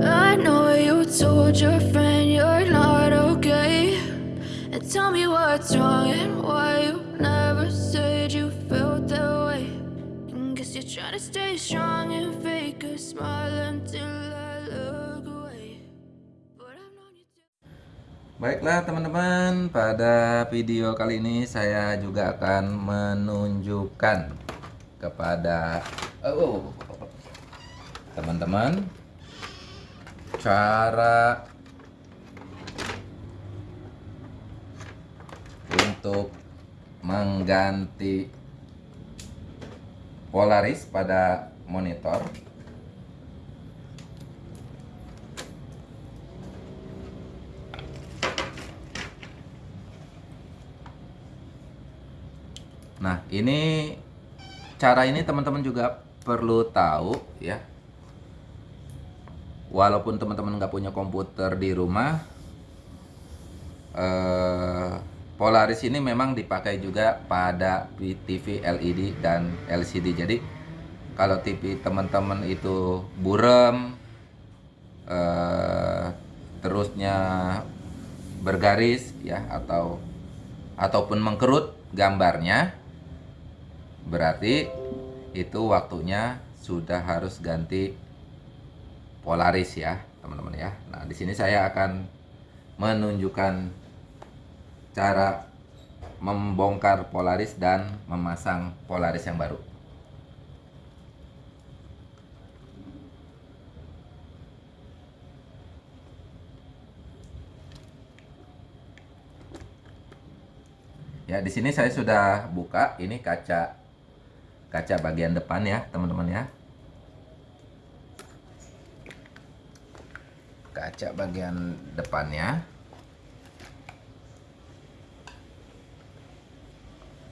I know you told your friend you're not okay. And tell me what's wrong and why you never said you felt that way. And guess you're trying to stay strong and fake a smile until I look away. But I've known you to. Baiklah teman-teman, pada video kali ini saya juga akan menunjukkan kepada oh, teman-teman cara untuk mengganti Polaris pada monitor Nah, ini cara ini teman-teman juga perlu tahu ya. Walaupun teman-teman nggak punya komputer di rumah, eh, Polaris ini memang dipakai juga pada TV LED dan LCD. Jadi kalau TV teman-teman itu burem, eh, terusnya bergaris ya atau ataupun mengkerut gambarnya berarti itu waktunya sudah harus ganti Polaris ya teman-teman ya. Nah di sini saya akan menunjukkan cara membongkar Polaris dan memasang Polaris yang baru. Ya, di sini saya sudah buka. Ini kaca kaca bagian depan ya, teman-teman ya. Kaca bagian depannya.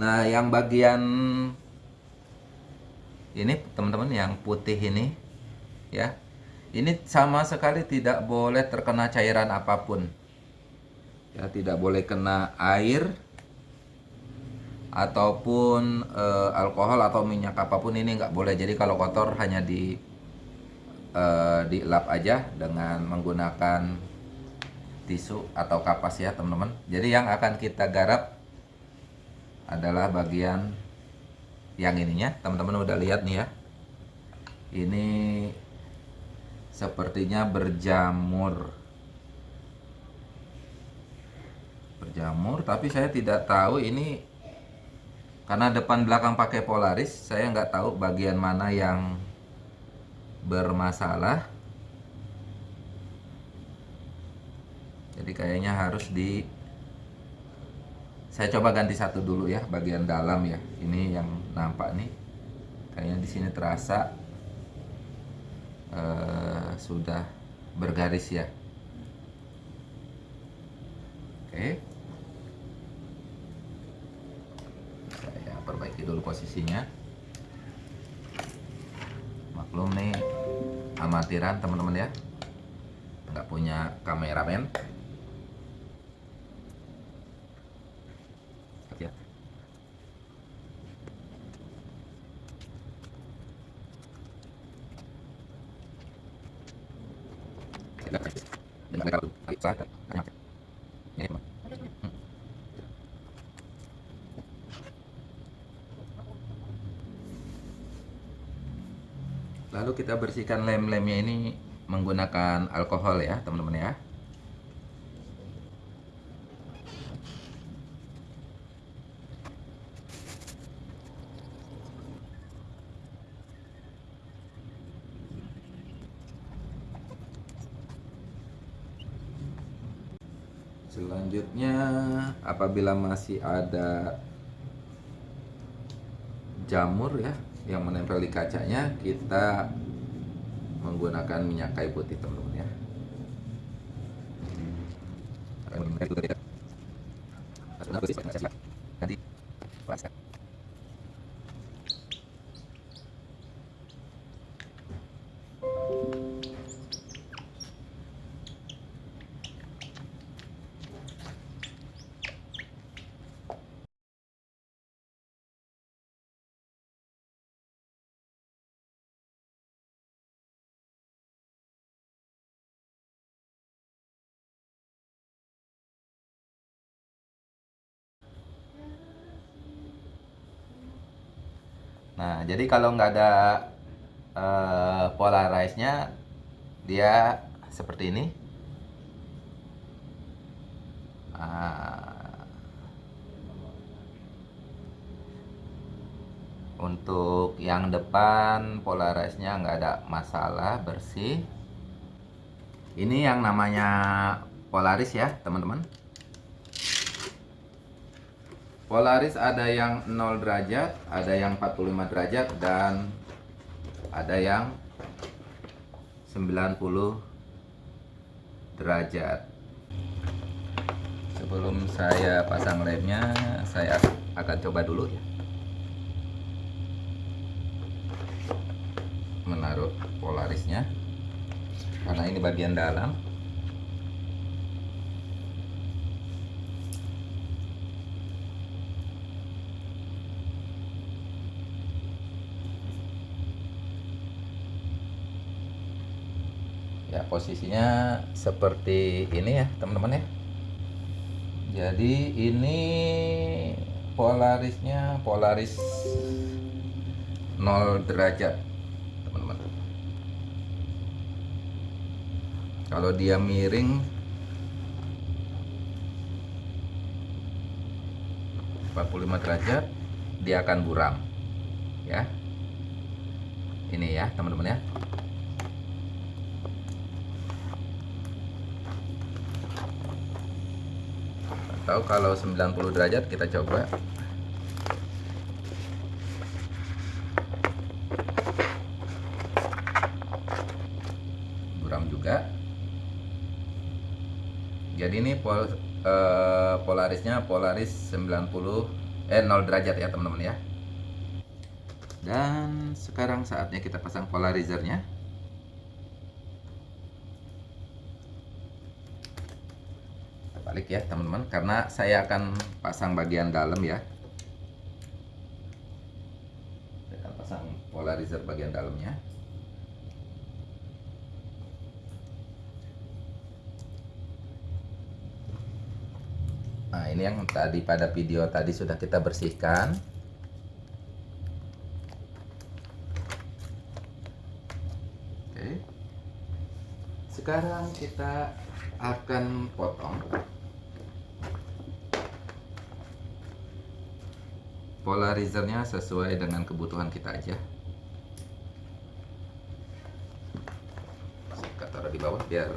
Nah, yang bagian ini teman-teman yang putih ini ya. Ini sama sekali tidak boleh terkena cairan apa pun. Ya, tidak boleh kena air ataupun e, alkohol atau minyak apa pun ini nggak boleh jadi kalau kotor hanya di e, dilap aja dengan menggunakan tisu atau kapas ya teman-teman. Jadi yang akan kita garap adalah bagian yang ininya. Teman-teman udah lihat nih ya. Ini sepertinya berjamur. Berjamur tapi saya tidak tahu ini karena depan belakang pakai Polaris saya nggak tahu bagian mana yang bermasalah jadi kayaknya harus di saya coba ganti satu dulu ya bagian dalam ya ini yang nampak nih kayaknya di sini terasa uh, sudah bergaris ya. Oke. Perbaiki dulu posisinya maklum nih amatiran teman-teman ya. Nggak punya kameramen. Ya dengan kita bersihkan lem-lemnya ini menggunakan alkohol ya teman-teman ya. Selanjutnya apabila masih ada jamur ya yang menempel di kacanya kita menggunakan minyak kayu putih teman-teman Nah, jadi kalau nggak ada uh, polarize-nya, dia seperti ini. Uh, untuk yang depan polarize-nya nggak ada masalah, bersih. Ini yang namanya Polaris ya, teman-teman. Polaris ada yang 0 derajat, ada yang 45 derajat dan ada yang 90 derajat. Sebelum saya pasang lemnya, saya akan coba dulu ya. Menaruh polarisnya. Karena ini bagian dalam. ya posisinya seperti ini ya teman-teman ya. Jadi ini polarisnya polaris 0 derajat teman-teman. Kalau dia miring 45 derajat dia akan buram ya. Ini ya teman-teman ya atau kalau 90 derajat kita coba. Buram juga. Jadi ini pol, eh, polarisnya polaris 90 eh 0 derajat ya teman-teman ya. Dan sekarang saatnya kita pasang polarizernya balik ya teman-teman. Karena saya akan pasang bagian dalam ya. Saya akan pasang polarizer bagian dalamnya. Nah ini yang tadi pada video tadi sudah kita bersihkan. Oke. Sekarang kita akan potong polarizernya sesuai dengan kebutuhan kita aja. Saya taruh di bawah biar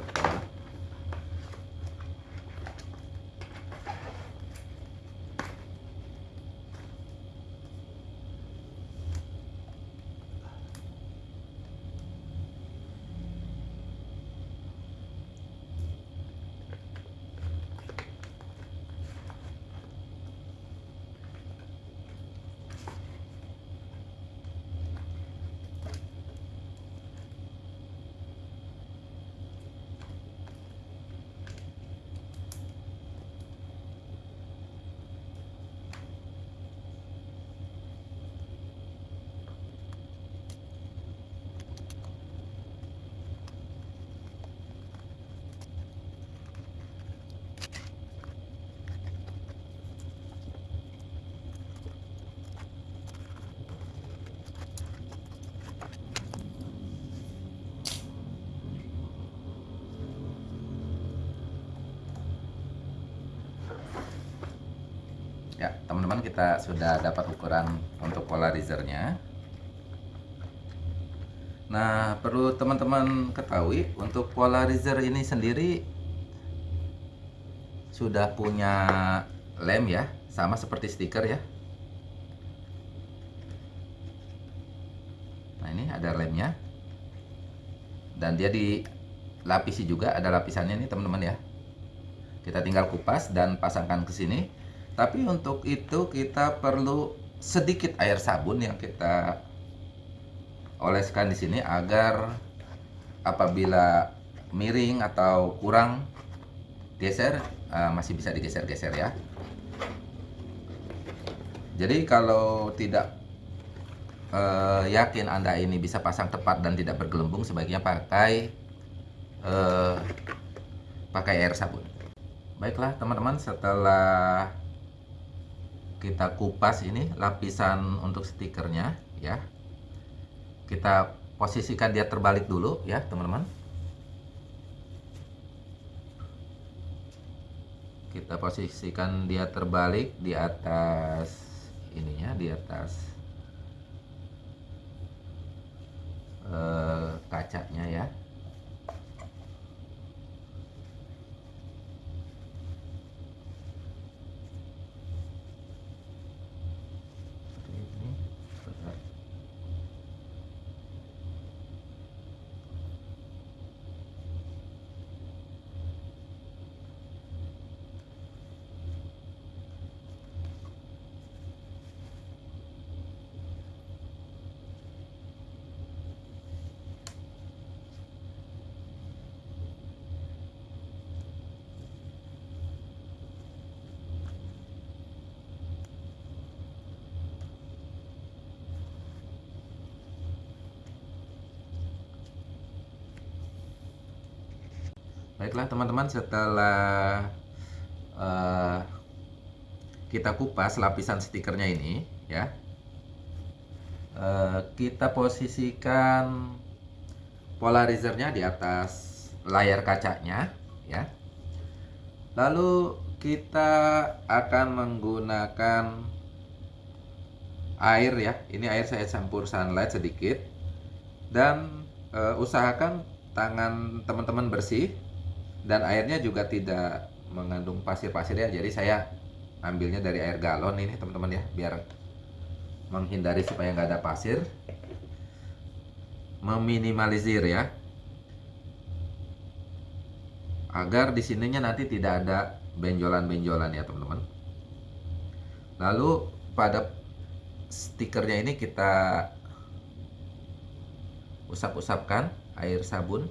Ya, teman-teman kita sudah dapat ukuran untuk polarizernya. Nah, perlu teman-teman ketahui untuk polarizer ini sendiri sudah punya lem ya, sama seperti stiker ya. Nah, ini ada lemnya. Dan dia dilapisi juga, ada lapisannya nih teman-teman ya. Kita tinggal kupas dan pasangkan ke sini tapi untuk itu kita perlu sedikit air sabun yang kita oleskan di sini agar apabila miring atau kurang geser uh, masih bisa digeser-geser ya. Jadi kalau tidak uh, yakin Anda ini bisa pasang tepat dan tidak bergelembung sebaiknya pakai uh, pakai air sabun. Baiklah teman-teman setelah kita kupas ini lapisan untuk stikernya ya. Kita posisikan dia terbalik dulu ya teman-teman. Kita posisikan dia terbalik di atas ininya di atas eh, kacanya ya Seperti ini. Bentar. Baiklah teman-teman setelah eh, kita kupas lapisan stikernya ini ya. Eh, kita posisikan polarizernya di atas layar kacanya ya. Lalu kita akan menggunakan air ya. Ini air saya campur sunlight sedikit. Dan eh, usahakan tangan teman-teman bersih dan airnya juga tidak mengandung pasir-pasir ya jadi saya ambilnya dari air galon ini teman-teman ya. Biar menghindari supaya nggak ada pasir. Meminimalisir ya. Agar di sininya nanti tidak ada benjolan-benjolan ya teman-teman. Lalu pada stikernya ini kita usap-usapkan air sabun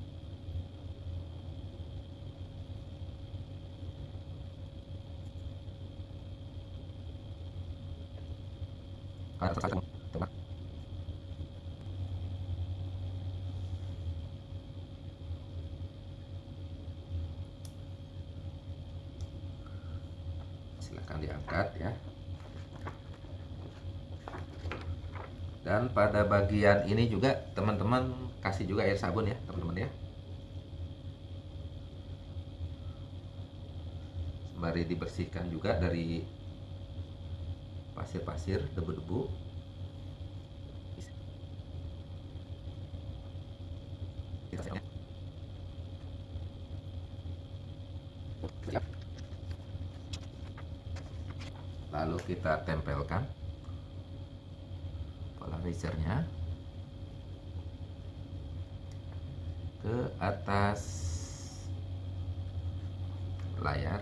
Silakan diangkat ya. Dan pada bagian ini juga teman-teman kasih juga air sabun ya, teman-teman ya. Sembari dibersihkan juga dari pasir-pasir, debu-debu. Lalu kita tempelkan polarizernya ke atas layar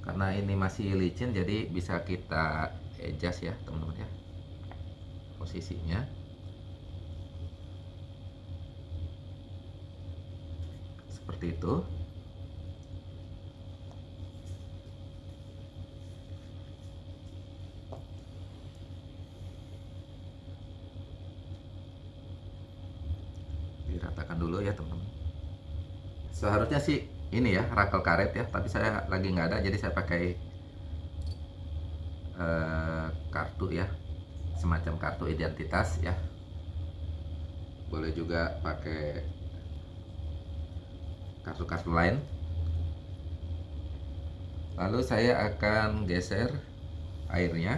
karena ini masih licin jadi bisa kita adjust ya teman-teman ya. Posisinya. Seperti itu diratakan dulu ya teman-teman seharusnya sih ini ya rakel karet ya. Tapi saya lagi nggak ada jadi saya pakai eh, kartu ya. Semacam kartu identitas ya. Boleh juga pakai kartu-kartu lain. Lalu saya akan geser airnya.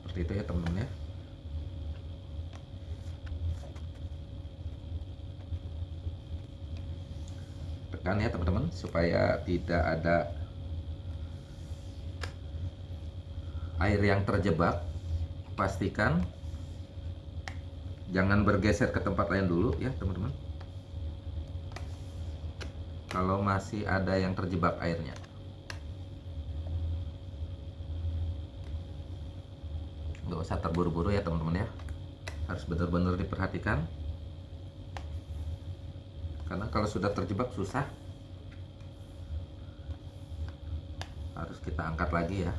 Seperti itu ya teman-teman ya ya teman-teman supaya tidak ada air yang terjebak pastikan jangan bergeser ke tempat lain dulu ya teman-teman kalau masih ada yang terjebak airnya. Nggak usah terburu-buru ya teman-teman ya. Harus benar-benar diperhatikan. Karena kalau sudah terjebak susah. Harus kita angkat lagi ya.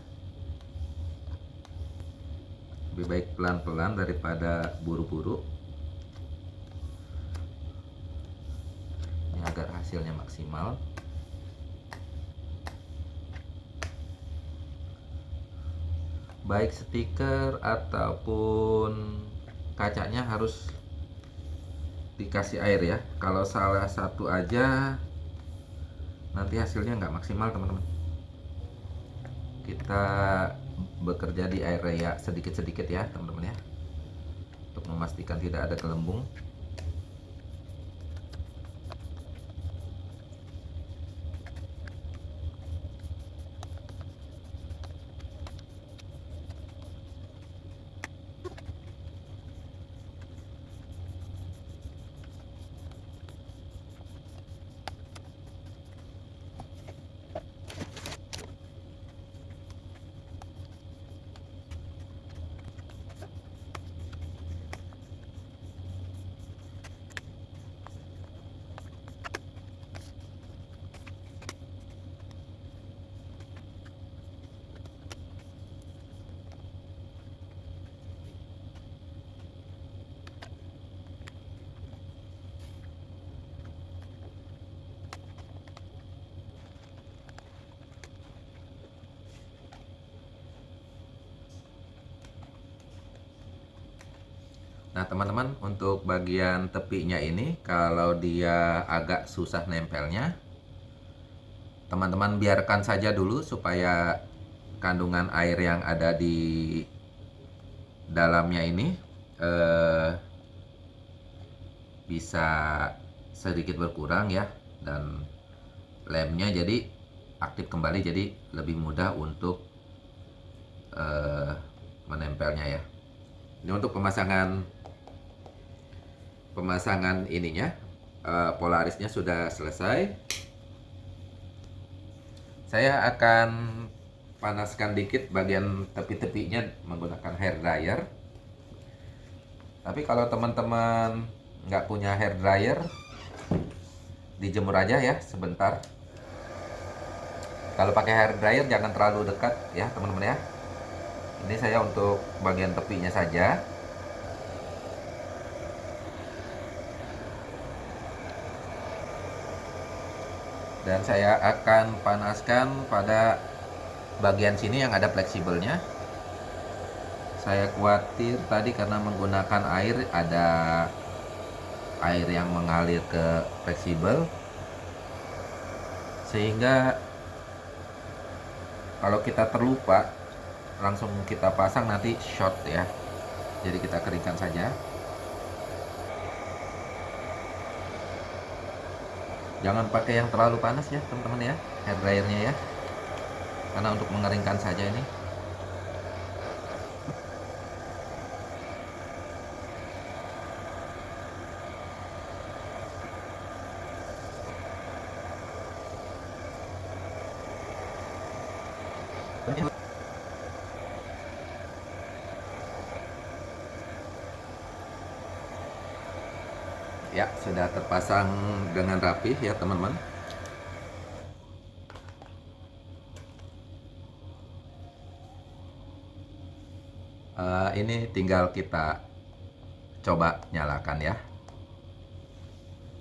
Lebih baik pelan-pelan daripada buru-buru. agar hasilnya maksimal baik stiker ataupun kacanya harus dikasih air ya. Kalau salah satu aja nanti hasilnya nggak maksimal teman-teman. Kita bekerja di area sedikit-sedikit ya teman-teman ya. Untuk memastikan tidak ada gelembung Nah teman-teman untuk bagian tepinya ini kalau dia agak susah nempelnya teman-teman biarkan saja dulu supaya kandungan air yang ada di dalamnya ini eh, bisa sedikit berkurang ya dan lemnya jadi aktif kembali jadi lebih mudah untuk eh, menempelnya ya. Ini untuk pemasangan pemasangan ininya uh, polarisnya sudah selesai. Saya akan panaskan dikit bagian tepi-tepinya menggunakan hair dryer. Tapi kalau teman-teman nggak punya hair dryer dijemur aja ya sebentar. Kalau pakai hair dryer jangan terlalu dekat ya teman-teman ya. Ini saya untuk bagian tepinya saja dan saya akan panaskan pada bagian sini yang ada fleksibelnya. Saya khawatir tadi karena menggunakan air ada air yang mengalir ke fleksibel. Sehingga kalau kita terlupa langsung kita pasang nanti short ya. Jadi kita keringkan saja jangan pakai yang terlalu panas ya teman-teman ya hair dryernya ya. Karena untuk mengeringkan saja ini ya sudah terpasang dengan rapi ya teman-teman. Uh, ini tinggal kita coba nyalakan ya